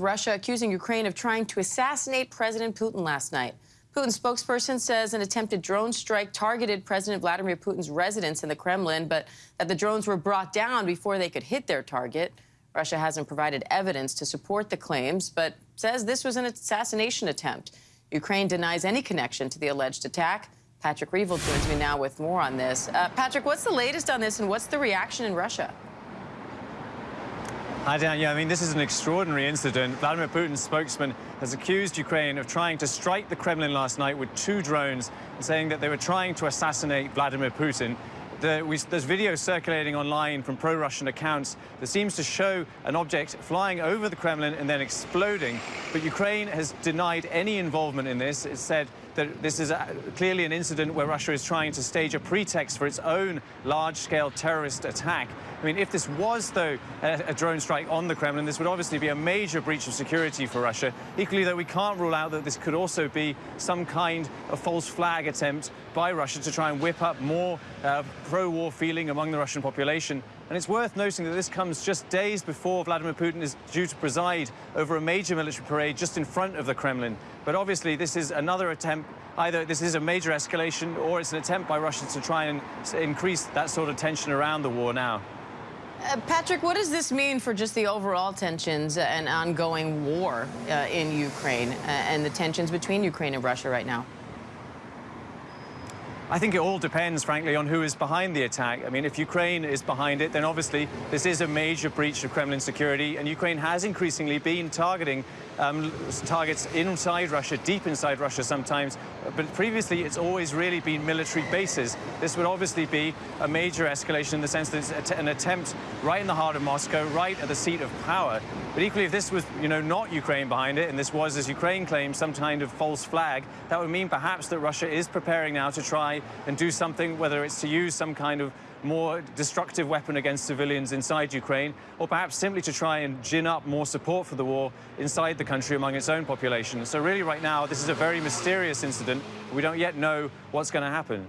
Russia accusing Ukraine of trying to assassinate President Putin last night. Putin's spokesperson says an attempted drone strike targeted President Vladimir Putin's residence in the Kremlin, but that the drones were brought down before they could hit their target. Russia hasn't provided evidence to support the claims, but says this was an assassination attempt. Ukraine denies any connection to the alleged attack. Patrick Reevell joins me now with more on this. Uh, Patrick, what's the latest on this, and what's the reaction in Russia? Hi, Dan. Yeah, I mean, this is an extraordinary incident. Vladimir Putin's spokesman has accused Ukraine of trying to strike the Kremlin last night with two drones, saying that they were trying to assassinate Vladimir Putin. The, we, there's video circulating online from pro-Russian accounts that seems to show an object flying over the Kremlin and then exploding. But Ukraine has denied any involvement in this. It said that this is a, clearly an incident where Russia is trying to stage a pretext for its own large-scale terrorist attack. I mean, if this was, though, a, a, drone strike on the Kremlin, this would obviously be a major breach of security for Russia. Equally, though, we can't rule out that this could also be some kind of false flag attempt by Russia to try and whip up more uh, pro-war feeling among the Russian population. And it's worth noting that this comes just days before Vladimir Putin is due to preside over a major military parade just in front of the Kremlin. But obviously, this is another attempt either this is a major escalation or it's an attempt by Russia to try and increase that sort of tension around the war now. Uh, Patrick, what does this mean for just the overall tensions and ongoing war uh, in Ukraine uh, and the tensions between Ukraine and Russia right now? I think it all depends, frankly, on who is behind the attack. I mean, if Ukraine is behind it, then obviously this is a major breach of Kremlin security, and Ukraine has increasingly been targeting um, targets inside Russia, deep inside Russia sometimes, but previously it's always really been military bases. This would obviously be a major escalation in the sense that it's an attempt right in the heart of Moscow, right at the seat of power. But equally, if this was, you know, not Ukraine behind it, and this was, as Ukraine claims, some kind of false flag, that would mean perhaps that Russia is preparing now to try and do something, whether it's to use some kind of more destructive weapon against civilians inside Ukraine, or perhaps simply to try and gin up more support for the war inside the country among its own population. So really right now, this is a very mysterious incident. We don't yet know what's going to happen.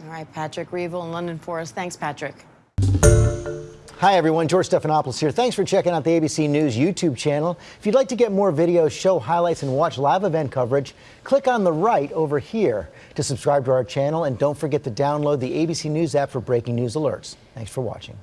All right, Patrick Reevell in London for us. Thanks, Patrick. Hi, everyone. George Stephanopoulos here. Thanks for checking out the ABC News YouTube channel. If you'd like to get more videos, show highlights, and watch live event coverage, click on the right over here to subscribe to our channel. And don't forget to download the ABC News app for breaking news alerts. Thanks for watching.